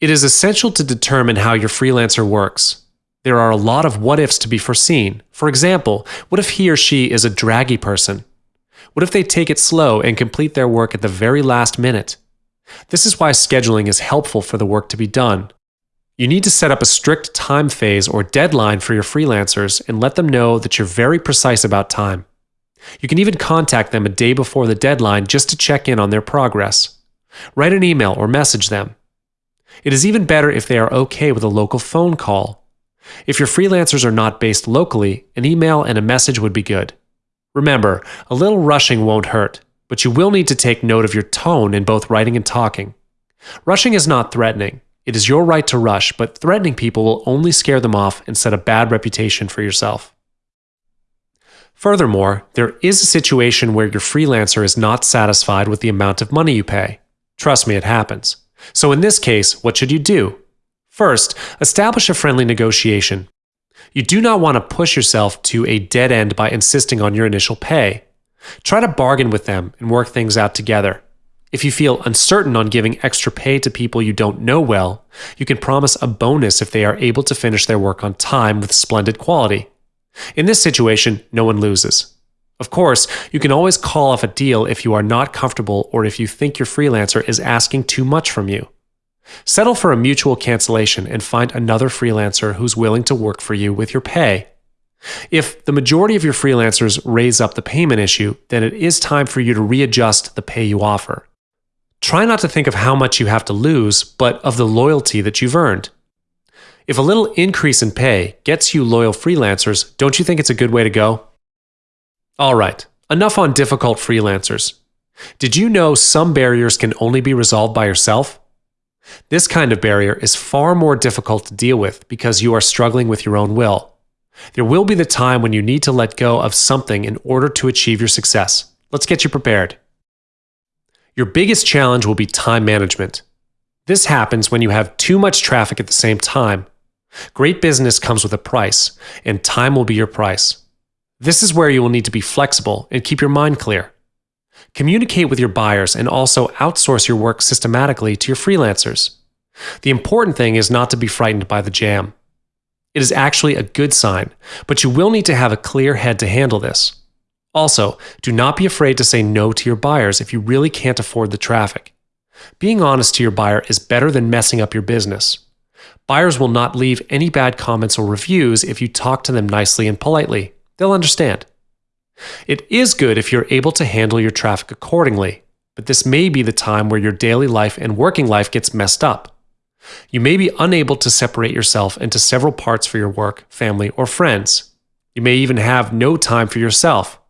It is essential to determine how your freelancer works. There are a lot of what ifs to be foreseen. For example, what if he or she is a draggy person? What if they take it slow and complete their work at the very last minute? This is why scheduling is helpful for the work to be done. You need to set up a strict time phase or deadline for your freelancers and let them know that you're very precise about time. You can even contact them a day before the deadline just to check in on their progress. Write an email or message them. It is even better if they are okay with a local phone call. If your freelancers are not based locally, an email and a message would be good. Remember, a little rushing won't hurt, but you will need to take note of your tone in both writing and talking. Rushing is not threatening. It is your right to rush, but threatening people will only scare them off and set a bad reputation for yourself. Furthermore, there is a situation where your freelancer is not satisfied with the amount of money you pay. Trust me, it happens. So in this case, what should you do? First, establish a friendly negotiation. You do not want to push yourself to a dead end by insisting on your initial pay. Try to bargain with them and work things out together. If you feel uncertain on giving extra pay to people you don't know well, you can promise a bonus if they are able to finish their work on time with splendid quality. In this situation, no one loses. Of course, you can always call off a deal if you are not comfortable or if you think your freelancer is asking too much from you. Settle for a mutual cancellation and find another freelancer who's willing to work for you with your pay. If the majority of your freelancers raise up the payment issue, then it is time for you to readjust the pay you offer. Try not to think of how much you have to lose, but of the loyalty that you've earned. If a little increase in pay gets you loyal freelancers, don't you think it's a good way to go? All right, enough on difficult freelancers. Did you know some barriers can only be resolved by yourself? This kind of barrier is far more difficult to deal with because you are struggling with your own will. There will be the time when you need to let go of something in order to achieve your success. Let's get you prepared. Your biggest challenge will be time management. This happens when you have too much traffic at the same time. Great business comes with a price, and time will be your price. This is where you will need to be flexible and keep your mind clear. Communicate with your buyers and also outsource your work systematically to your freelancers. The important thing is not to be frightened by the jam. It is actually a good sign, but you will need to have a clear head to handle this. Also, do not be afraid to say no to your buyers if you really can't afford the traffic. Being honest to your buyer is better than messing up your business. Buyers will not leave any bad comments or reviews if you talk to them nicely and politely. They'll understand. It is good if you're able to handle your traffic accordingly, but this may be the time where your daily life and working life gets messed up. You may be unable to separate yourself into several parts for your work, family, or friends. You may even have no time for yourself.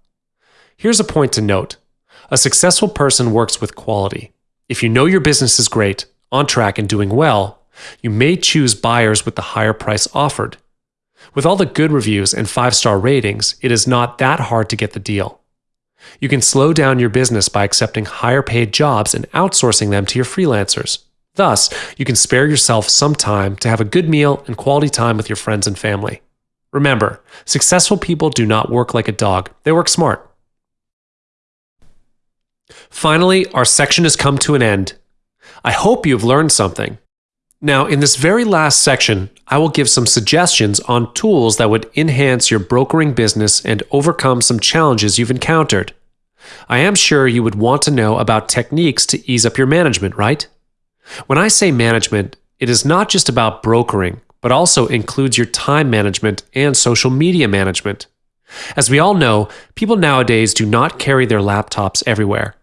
Here's a point to note a successful person works with quality. If you know your business is great, on track, and doing well, you may choose buyers with the higher price offered. With all the good reviews and five star ratings, it is not that hard to get the deal. You can slow down your business by accepting higher paid jobs and outsourcing them to your freelancers. Thus, you can spare yourself some time to have a good meal and quality time with your friends and family. Remember, successful people do not work like a dog, they work smart. Finally, our section has come to an end. I hope you've learned something. Now, in this very last section, I will give some suggestions on tools that would enhance your brokering business and overcome some challenges you've encountered. I am sure you would want to know about techniques to ease up your management, right? When I say management, it is not just about brokering, but also includes your time management and social media management. As we all know, people nowadays do not carry their laptops everywhere.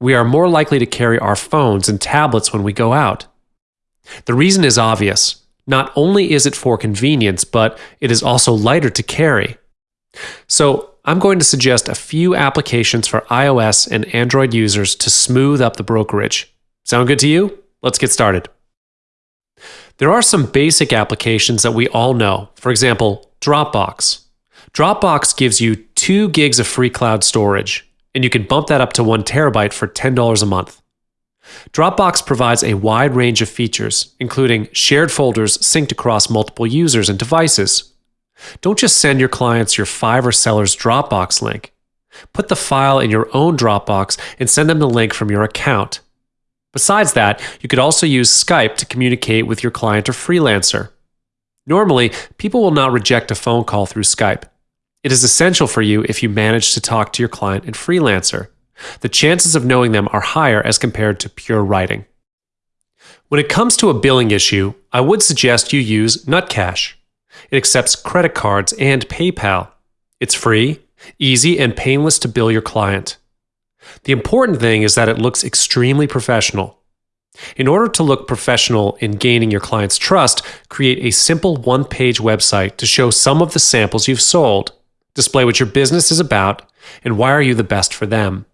We are more likely to carry our phones and tablets when we go out. The reason is obvious. Not only is it for convenience, but it is also lighter to carry. So, I'm going to suggest a few applications for iOS and Android users to smooth up the brokerage. Sound good to you? Let's get started. There are some basic applications that we all know. For example, Dropbox. Dropbox gives you 2 gigs of free cloud storage, and you can bump that up to 1 terabyte for $10 a month. Dropbox provides a wide range of features, including shared folders synced across multiple users and devices. Don't just send your clients your Fiverr seller's Dropbox link. Put the file in your own Dropbox and send them the link from your account. Besides that, you could also use Skype to communicate with your client or freelancer. Normally, people will not reject a phone call through Skype. It is essential for you if you manage to talk to your client and freelancer. The chances of knowing them are higher as compared to pure writing. When it comes to a billing issue, I would suggest you use Nutcache. It accepts credit cards and PayPal. It's free, easy, and painless to bill your client. The important thing is that it looks extremely professional. In order to look professional in gaining your client's trust, create a simple one page website to show some of the samples you've sold, display what your business is about, and why are you the best for them.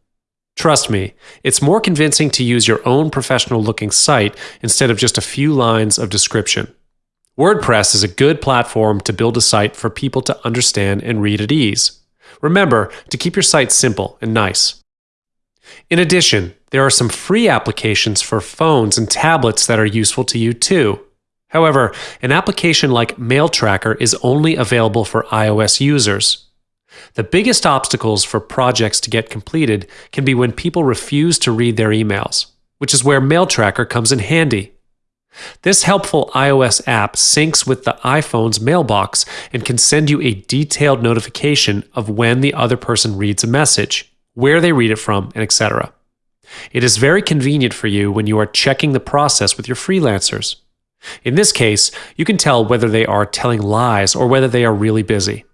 Trust me, it's more convincing to use your own professional looking site instead of just a few lines of description. WordPress is a good platform to build a site for people to understand and read at ease. Remember to keep your site simple and nice. In addition, there are some free applications for phones and tablets that are useful to you too. However, an application like Mail Tracker is only available for iOS users. The biggest obstacles for projects to get completed can be when people refuse to read their emails, which is where Mail Tracker comes in handy. This helpful iOS app syncs with the iPhone's mailbox and can send you a detailed notification of when the other person reads a message, where they read it from, and etc. It is very convenient for you when you are checking the process with your freelancers. In this case, you can tell whether they are telling lies or whether they are really busy.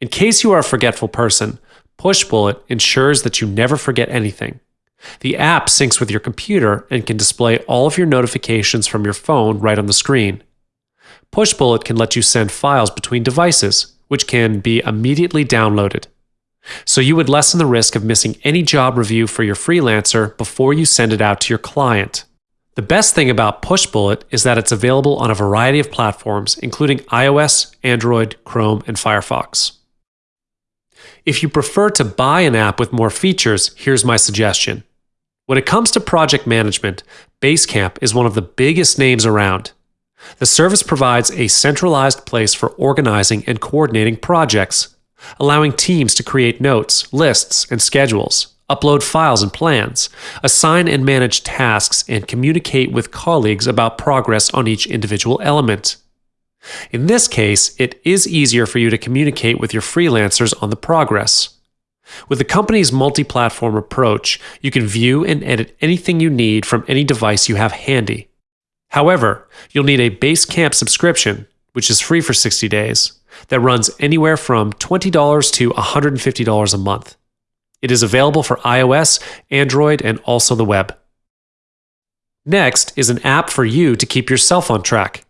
In case you are a forgetful person, Pushbullet ensures that you never forget anything. The app syncs with your computer and can display all of your notifications from your phone right on the screen. Pushbullet can let you send files between devices, which can be immediately downloaded. So you would lessen the risk of missing any job review for your freelancer before you send it out to your client. The best thing about Pushbullet is that it's available on a variety of platforms, including iOS, Android, Chrome, and Firefox. If you prefer to buy an app with more features, here's my suggestion. When it comes to project management, Basecamp is one of the biggest names around. The service provides a centralized place for organizing and coordinating projects, allowing teams to create notes, lists, and schedules, upload files and plans, assign and manage tasks, and communicate with colleagues about progress on each individual element. In this case, it is easier for you to communicate with your freelancers on the progress. With the company's multi platform approach, you can view and edit anything you need from any device you have handy. However, you'll need a Basecamp subscription, which is free for 60 days, that runs anywhere from $20 to $150 a month. It is available for iOS, Android, and also the web. Next is an app for you to keep yourself on track.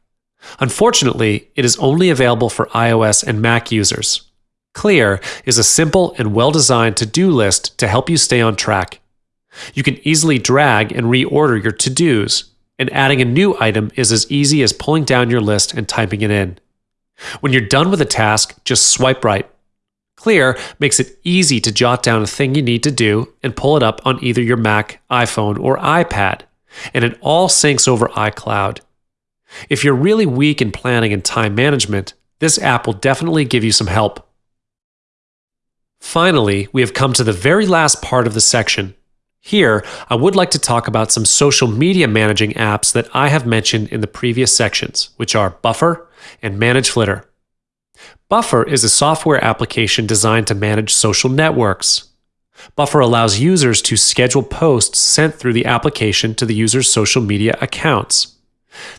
Unfortunately, it is only available for iOS and Mac users. Clear is a simple and well designed to do list to help you stay on track. You can easily drag and reorder your to dos, and adding a new item is as easy as pulling down your list and typing it in. When you're done with a task, just swipe right. Clear makes it easy to jot down a thing you need to do and pull it up on either your Mac, iPhone, or iPad, and it all syncs over iCloud. If you're really weak in planning and time management, this app will definitely give you some help. Finally, we have come to the very last part of the section. Here, I would like to talk about some social media managing apps that I have mentioned in the previous sections, which are Buffer and Manage Flitter. Buffer is a software application designed to manage social networks. Buffer allows users to schedule posts sent through the application to the user's social media accounts.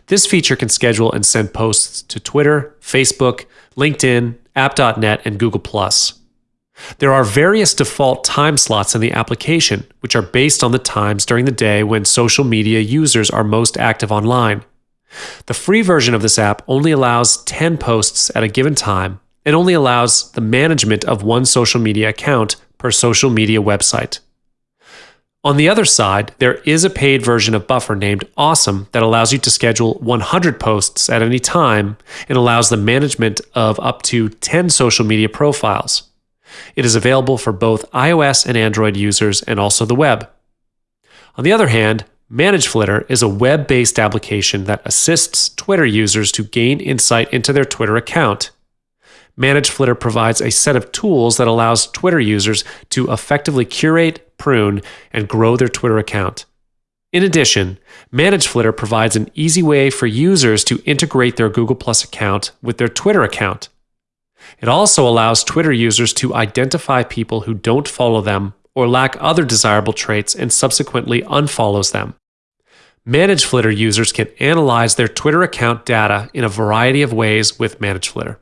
This feature can schedule and send posts to Twitter, Facebook, LinkedIn, App.net, and Google. There are various default time slots in the application, which are based on the times during the day when social media users are most active online. The free version of this app only allows 10 posts at a given time and only allows the management of one social media account per social media website. On the other side, there is a paid version of Buffer named Awesome that allows you to schedule 100 posts at any time and allows the management of up to 10 social media profiles. It is available for both iOS and Android users and also the web. On the other hand, ManageFlitter is a web based application that assists Twitter users to gain insight into their Twitter account. ManageFlitter provides a set of tools that allows Twitter users to effectively curate, prune, and grow their Twitter account. In addition, Manage Flitter provides an easy way for users to integrate their Google Plus account with their Twitter account. It also allows Twitter users to identify people who don't follow them or lack other desirable traits and subsequently unfollows them. Manage Flitter users can analyze their Twitter account data in a variety of ways with Manage Flitter.